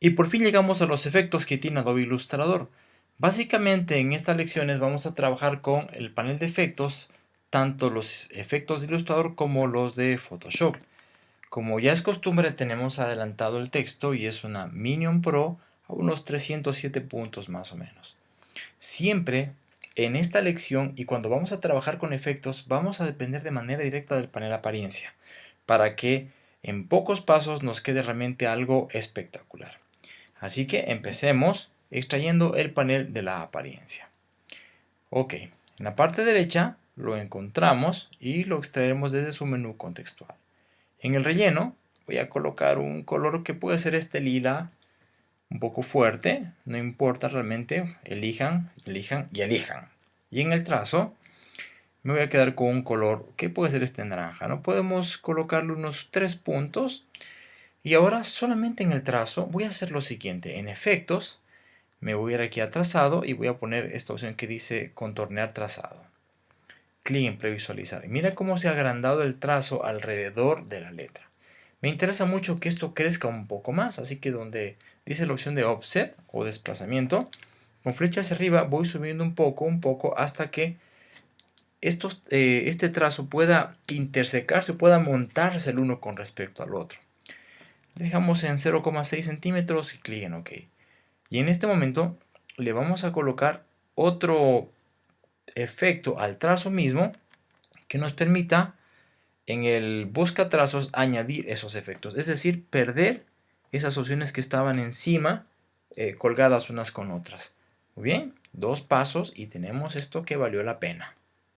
Y por fin llegamos a los efectos que tiene Adobe Illustrator. Básicamente en estas lecciones vamos a trabajar con el panel de efectos, tanto los efectos de Illustrator como los de Photoshop. Como ya es costumbre tenemos adelantado el texto y es una Minion Pro a unos 307 puntos más o menos. Siempre en esta lección y cuando vamos a trabajar con efectos vamos a depender de manera directa del panel apariencia para que en pocos pasos nos quede realmente algo espectacular. Así que empecemos extrayendo el panel de la apariencia. Ok, en la parte derecha lo encontramos y lo extraemos desde su menú contextual. En el relleno voy a colocar un color que puede ser este lila un poco fuerte, no importa realmente, elijan, elijan y elijan. Y en el trazo me voy a quedar con un color que puede ser este naranja, ¿no? Podemos colocarle unos tres puntos y ahora solamente en el trazo voy a hacer lo siguiente. En efectos, me voy a ir aquí a trazado y voy a poner esta opción que dice contornear trazado. Clic en previsualizar. Mira cómo se ha agrandado el trazo alrededor de la letra. Me interesa mucho que esto crezca un poco más, así que donde dice la opción de offset o desplazamiento, con flecha hacia arriba voy subiendo un poco, un poco, hasta que estos, eh, este trazo pueda intersecarse, pueda montarse el uno con respecto al otro dejamos en 0,6 centímetros y clic en OK. Y en este momento le vamos a colocar otro efecto al trazo mismo que nos permita en el busca trazos añadir esos efectos. Es decir, perder esas opciones que estaban encima eh, colgadas unas con otras. Muy bien, dos pasos y tenemos esto que valió la pena.